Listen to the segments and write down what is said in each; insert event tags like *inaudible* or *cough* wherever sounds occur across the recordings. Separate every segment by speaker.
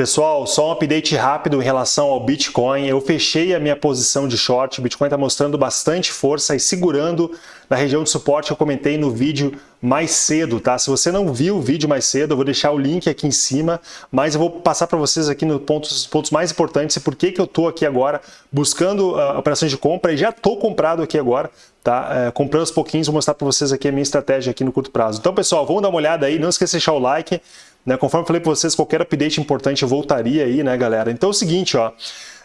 Speaker 1: Pessoal, só um update rápido em relação ao Bitcoin. Eu fechei a minha posição de short. O Bitcoin está mostrando bastante força e segurando na região de suporte que eu comentei no vídeo mais cedo, tá? Se você não viu o vídeo mais cedo, eu vou deixar o link aqui em cima, mas eu vou passar para vocês aqui nos pontos, pontos mais importantes e por que, que eu estou aqui agora buscando uh, operações de compra e já estou comprado aqui agora, tá? Uh, comprando aos pouquinhos, vou mostrar para vocês aqui a minha estratégia aqui no curto prazo. Então, pessoal, vamos dar uma olhada aí, não esqueça de deixar o like, né? Conforme eu falei para vocês, qualquer update importante eu voltaria aí, né, galera? Então é o seguinte, ó,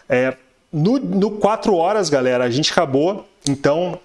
Speaker 1: é, no, no 4 horas, galera, a gente acabou, então,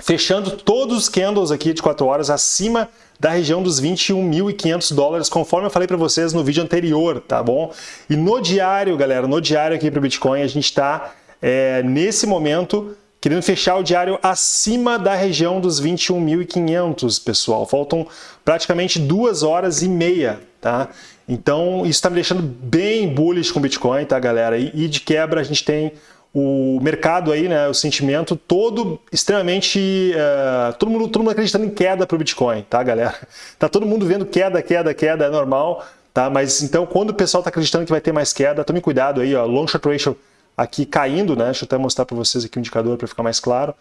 Speaker 1: fechando todos os candles aqui de 4 horas acima da região dos 21.500 dólares, conforme eu falei para vocês no vídeo anterior, tá bom? E no diário, galera, no diário aqui para o Bitcoin, a gente está, é, nesse momento, querendo fechar o diário acima da região dos 21.500, pessoal. Faltam praticamente duas horas e meia, tá? Então, isso está me deixando bem bullish com o Bitcoin, tá, galera? E, de quebra, a gente tem o mercado aí, né, o sentimento todo extremamente, uh, todo, mundo, todo mundo acreditando em queda para o Bitcoin, tá, galera? Tá todo mundo vendo queda, queda, queda, é normal, tá? Mas então, quando o pessoal está acreditando que vai ter mais queda, tome cuidado aí, ó, long short ratio aqui caindo, né? Deixa eu até mostrar para vocês aqui o indicador para ficar mais claro.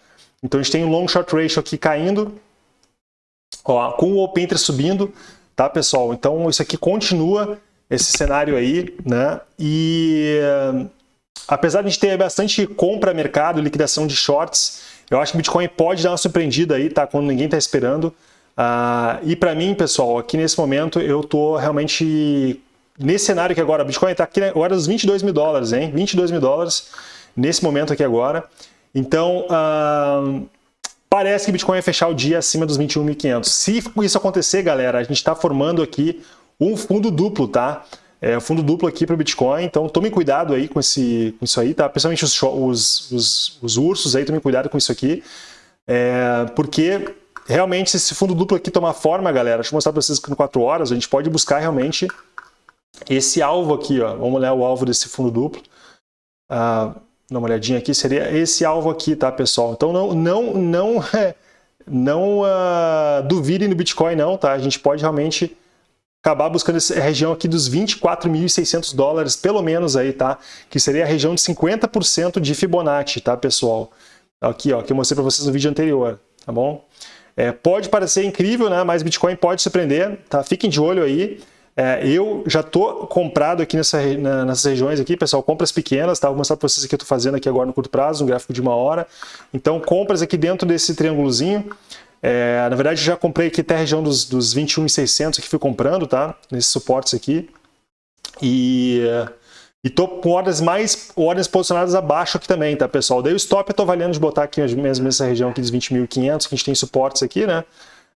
Speaker 1: Então a gente tem o long short ratio aqui caindo, ó, com o open interest subindo, tá pessoal? Então isso aqui continua esse cenário aí, né? E apesar de a gente ter bastante compra mercado, liquidação de shorts, eu acho que o Bitcoin pode dar uma surpreendida aí, tá? Quando ninguém está esperando. Uh, e para mim, pessoal, aqui nesse momento eu tô realmente nesse cenário aqui agora, o Bitcoin está aqui agora nos 22 mil dólares, hein? 22 mil dólares nesse momento aqui agora. Então, parece que Bitcoin vai fechar o dia acima dos 21.500. Se isso acontecer, galera, a gente está formando aqui um fundo duplo, tá? É, fundo duplo aqui para o Bitcoin, então tome cuidado aí com, esse, com isso aí, tá? Principalmente os, os, os, os ursos aí, tome cuidado com isso aqui, é, porque realmente se esse fundo duplo aqui tomar forma, galera, deixa eu mostrar para vocês que em 4 horas a gente pode buscar realmente esse alvo aqui, ó, vamos olhar o alvo desse fundo duplo. Ah, dá uma olhadinha aqui, seria esse alvo aqui, tá, pessoal? Então não, não, não, *laughs* não uh, duvidem do Bitcoin não, tá? A gente pode realmente acabar buscando essa região aqui dos 24.600 dólares, pelo menos aí, tá? Que seria a região de 50% de Fibonacci, tá, pessoal? Aqui, ó, que eu mostrei para vocês no vídeo anterior, tá bom? É, pode parecer incrível, né? Mas Bitcoin pode surpreender, tá? Fiquem de olho aí. É, eu já estou comprado aqui nessa, na, nessas regiões aqui, pessoal, compras pequenas, tá? Vou mostrar para vocês o que eu estou fazendo aqui agora no curto prazo, um gráfico de uma hora. Então, compras aqui dentro desse triângulozinho. É, na verdade, já comprei aqui até a região dos, dos 21,600 que fui comprando, tá? Nesses suportes aqui. E... E tô com ordens mais ordens posicionadas abaixo aqui também, tá, pessoal? Daí o stop eu tô avaliando de botar aqui mesmo nessa região aqui dos 20.500, que a gente tem suportes aqui, né?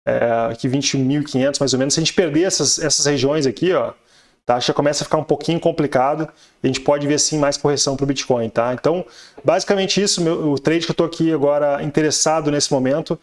Speaker 1: É, aqui 21.500 mais ou menos, se a gente perder essas, essas regiões aqui, ó, tá, já começa a ficar um pouquinho complicado a gente pode ver sim mais correção para o Bitcoin. Tá? Então, basicamente isso, meu, o trade que eu estou aqui agora interessado nesse momento,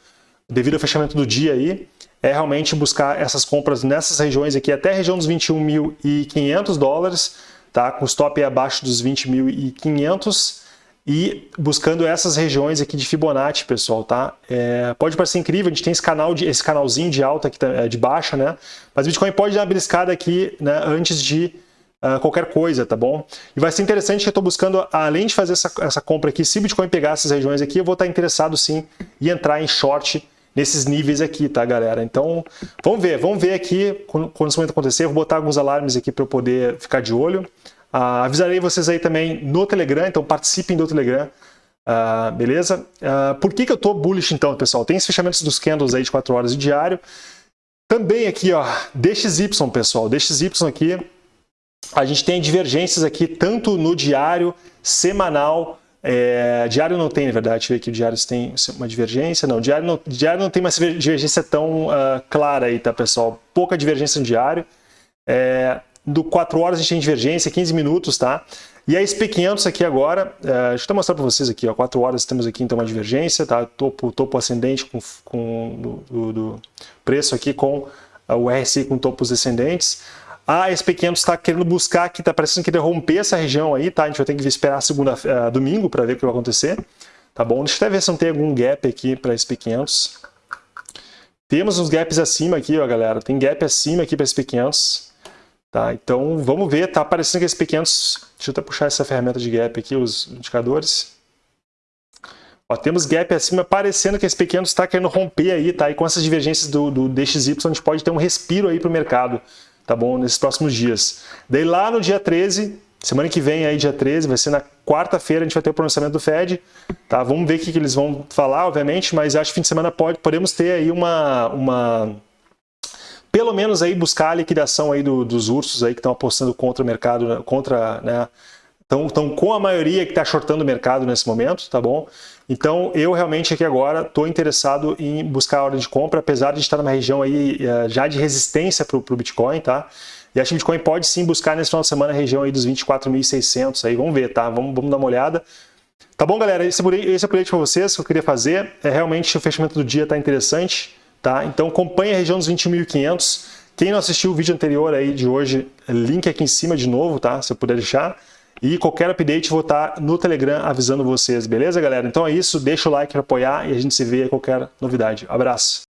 Speaker 1: devido ao fechamento do dia aí, é realmente buscar essas compras nessas regiões aqui, até a região dos 21.500 dólares, tá? com stop abaixo dos 20.500 e buscando essas regiões aqui de Fibonacci, pessoal, tá? É, pode parecer incrível, a gente tem esse, canal de, esse canalzinho de alta aqui, é, de baixa, né? Mas o Bitcoin pode dar uma beliscada aqui né, antes de uh, qualquer coisa, tá bom? E vai ser interessante que eu estou buscando, além de fazer essa, essa compra aqui, se o Bitcoin pegar essas regiões aqui, eu vou estar interessado sim em entrar em short nesses níveis aqui, tá, galera? Então, vamos ver, vamos ver aqui quando, quando momento acontecer, eu vou botar alguns alarmes aqui para eu poder ficar de olho. Uh, avisarei vocês aí também no Telegram, então participem do Telegram, uh, beleza? Uh, por que, que eu estou bullish então, pessoal? Tem os fechamentos dos candles aí de 4 horas de diário. Também aqui, ó, DXY, pessoal, DXY aqui, a gente tem divergências aqui tanto no diário, semanal, é, diário não tem, na verdade, deixa eu ver aqui, o diário tem uma divergência, não, diário não, diário não tem uma divergência tão clara aí, tá, pessoal? Pouca divergência no diário. É, do 4 horas a tem divergência, 15 minutos, tá? E a SP500 aqui agora, é, deixa eu mostrar para vocês aqui, ó, 4 horas temos aqui então uma divergência, tá? Topo, topo ascendente com, com do, do preço aqui com o RSI com topos descendentes. A SP500 está querendo buscar aqui, está parecendo que romper essa região aí, tá? A gente vai ter que esperar segunda, uh, domingo para ver o que vai acontecer, tá bom? Deixa eu até ver se não tem algum gap aqui para SP500. Temos uns gaps acima aqui, ó, galera. Tem gap acima aqui para SP500. Tá? Então vamos ver, tá aparecendo que esses pequenos, deixa eu até puxar essa ferramenta de gap aqui, os indicadores. Ó, temos gap acima, parecendo que esse pequeno está querendo romper aí, tá? E com essas divergências do, do DXY, a gente pode ter um respiro aí para o mercado, tá bom? Nesses próximos dias. Daí lá no dia 13, semana que vem aí, dia 13, vai ser na quarta-feira, a gente vai ter o pronunciamento do Fed, tá? Vamos ver o que, que eles vão falar, obviamente, mas acho que fim de semana pode, podemos ter aí uma... uma pelo menos aí buscar a liquidação aí do, dos ursos aí que estão apostando contra o mercado, contra, né, estão com a maioria que está shortando o mercado nesse momento, tá bom? Então, eu realmente aqui agora estou interessado em buscar a ordem de compra, apesar de estar numa região aí uh, já de resistência para o Bitcoin, tá? E acho que Bitcoin pode sim buscar nesse final de semana a região aí dos 24.600 aí, vamos ver, tá? Vamos, vamos dar uma olhada. Tá bom, galera? Esse, esse é o update para vocês que eu queria fazer. É realmente o fechamento do dia está interessante, tá? Então, acompanhe a região dos 21.500. Quem não assistiu o vídeo anterior aí de hoje, link aqui em cima de novo, tá? Se eu puder deixar. E qualquer update vou estar no Telegram avisando vocês, beleza, galera? Então é isso, deixa o like para apoiar e a gente se vê em qualquer novidade. Abraço!